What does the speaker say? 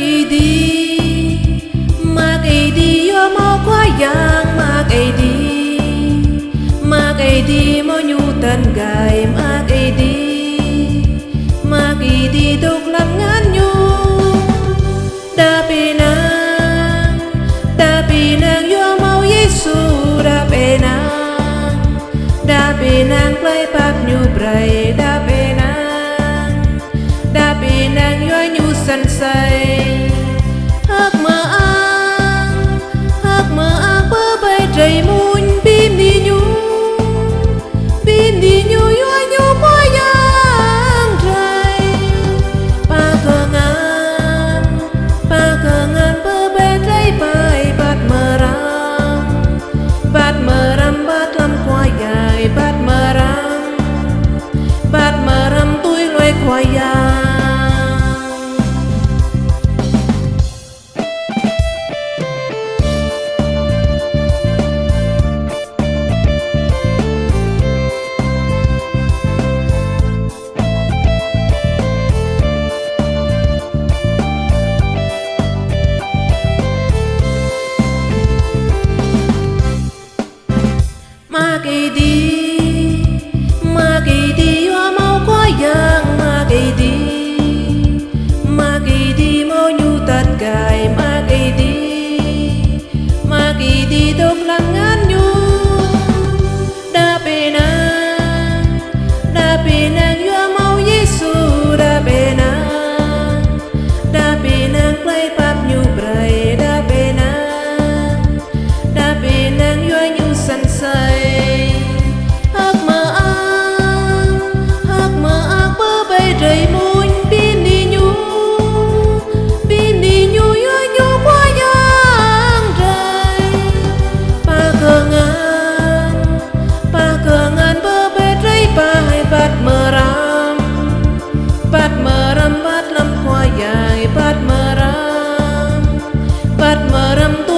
mà cái idi mag idi yo mà kwa yang mà cái mag idi nhu nyutan gai, mà mag idi mag idi do y Yollarımda